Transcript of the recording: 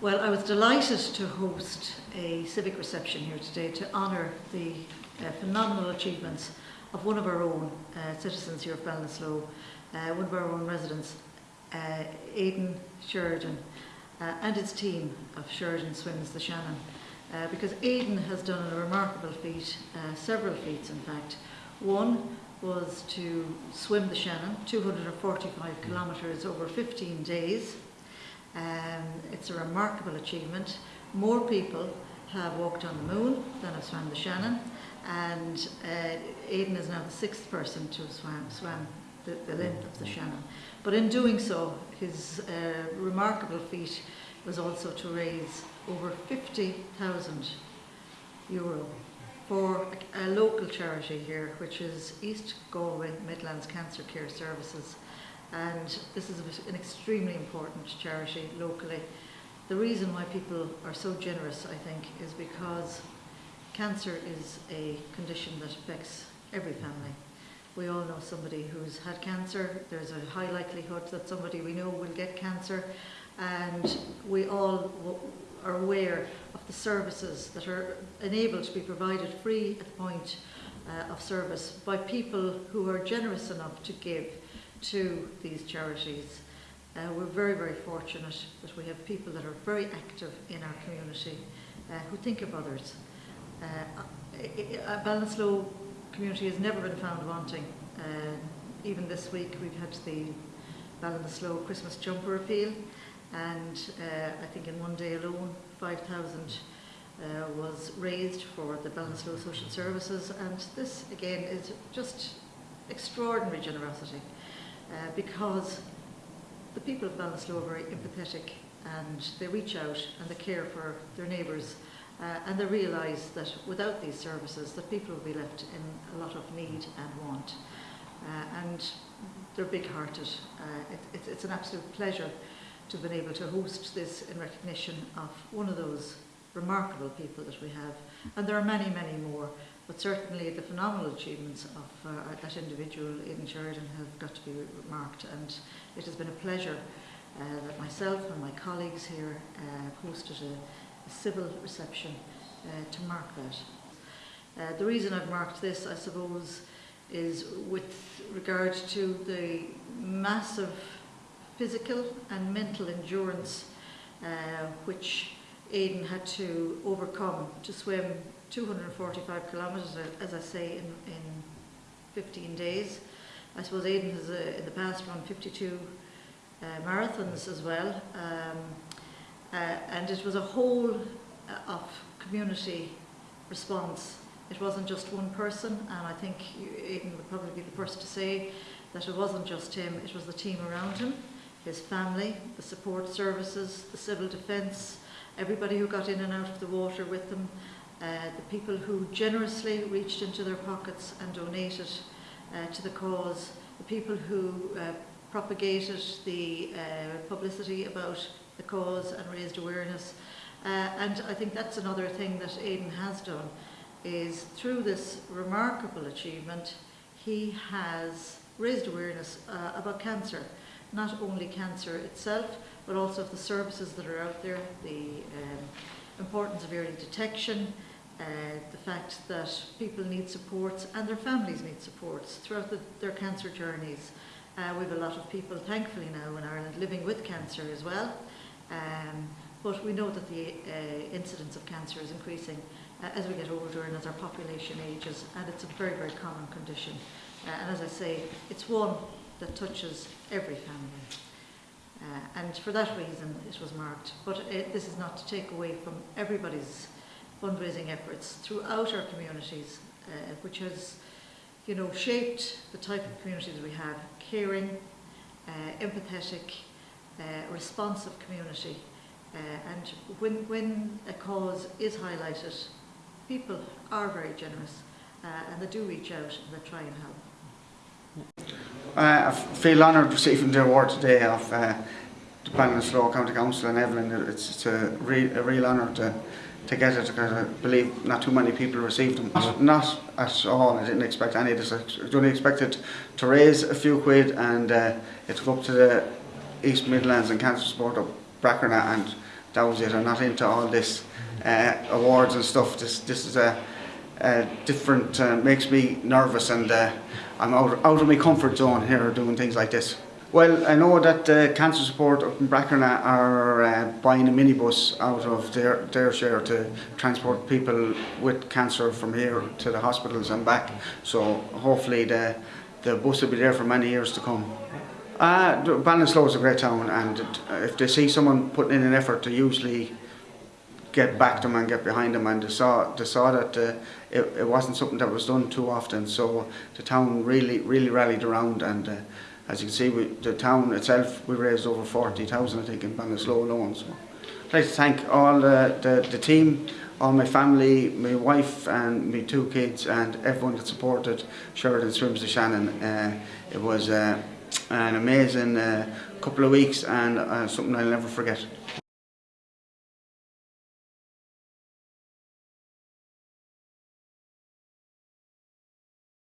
Well, I was delighted to host a civic reception here today to honour the uh, phenomenal achievements of one of our own uh, citizens here of Ballinasloe, uh, one of our own residents, uh, Aidan Sheridan, uh, and his team of Sheridan Swims the Shannon. Uh, because Aidan has done a remarkable feat, uh, several feats in fact. One was to swim the Shannon, 245 kilometres over 15 days. Um, it's a remarkable achievement. More people have walked on the moon than have swam the Shannon, and uh, Aidan is now the sixth person to have swam, swam the, the length of the Shannon. But in doing so, his uh, remarkable feat was also to raise over 50,000 euro for a, a local charity here, which is East Galway Midlands Cancer Care Services. And this is an extremely important charity locally. The reason why people are so generous, I think, is because cancer is a condition that affects every family. We all know somebody who's had cancer. There's a high likelihood that somebody we know will get cancer. And we all are aware of the services that are enabled to be provided free at the point uh, of service by people who are generous enough to give to these charities. Uh, we're very, very fortunate that we have people that are very active in our community uh, who think of others. Uh, uh, Ballinasloe community has never been found wanting. Uh, even this week we've had the Ballinasloe Christmas jumper appeal and uh, I think in one day alone 5,000 uh, was raised for the Ballinasloe Social Services and this again is just extraordinary generosity uh, because the people of Ballinasloe are very empathetic and they reach out and they care for their neighbours uh, and they realise that without these services that people will be left in a lot of need and want uh, and they're big-hearted. Uh, it, it, it's an absolute pleasure to have been able to host this in recognition of one of those remarkable people that we have. And there are many, many more, but certainly the phenomenal achievements of uh, that individual, Aidan Sheridan, have got to be remarked. And it has been a pleasure uh, that myself and my colleagues here uh, hosted a, a civil reception uh, to mark that. Uh, the reason I've marked this, I suppose, is with regard to the massive physical and mental endurance uh, which Aidan had to overcome to swim 245 kilometres, as I say, in, in 15 days. I suppose Aidan has uh, in the past run 52 uh, marathons as well. Um, uh, and it was a whole uh, of community response. It wasn't just one person, and I think Aidan would probably be the first to say that it wasn't just him, it was the team around him his family, the support services, the civil defence, everybody who got in and out of the water with them, uh, the people who generously reached into their pockets and donated uh, to the cause, the people who uh, propagated the uh, publicity about the cause and raised awareness. Uh, and I think that's another thing that Aidan has done, is through this remarkable achievement, he has raised awareness uh, about cancer not only cancer itself, but also of the services that are out there, the um, importance of early detection, uh, the fact that people need supports and their families need supports throughout the, their cancer journeys. Uh, we have a lot of people, thankfully now in Ireland, living with cancer as well. Um, but we know that the uh, incidence of cancer is increasing uh, as we get older and as our population ages, and it's a very, very common condition. Uh, and as I say, it's one that touches every family. Uh, and for that reason it was marked. But it, this is not to take away from everybody's fundraising efforts throughout our communities, uh, which has you know, shaped the type of community that we have, caring, uh, empathetic, uh, responsive community. Uh, and when, when a cause is highlighted, people are very generous uh, and they do reach out and they try and help. Uh, I feel honoured receiving the award today of uh, the Ballinasloe County Council and Evelyn. It's, it's a, re a real honour to, to get it because I believe not too many people received them. Not, not at all, I didn't expect any of this. I only expected to raise a few quid and uh, it took up to the East Midlands and Cancer Support of Brackernagh and that was it. I'm not into all this uh, awards and stuff. This this is a, a different, uh, makes me nervous and uh, I'm out, out of my comfort zone here doing things like this. Well, I know that uh, Cancer Support up in are uh, buying a minibus out of their, their share to transport people with cancer from here to the hospitals and back. So hopefully the, the bus will be there for many years to come. Uh, Ballinasloe is a great town and if they see someone putting in an effort to usually get back to them and get behind them and they saw, they saw that uh, it, it wasn't something that was done too often. So the town really really rallied around and uh, as you can see we, the town itself we raised over 40,000 I think in Ballinasloe alone. So I'd like to thank all the, the, the team all my family, my wife and my two kids and everyone that supported Sheridan Swims to Shannon. Uh, it was uh, an amazing uh, couple of weeks and uh, something I'll never forget.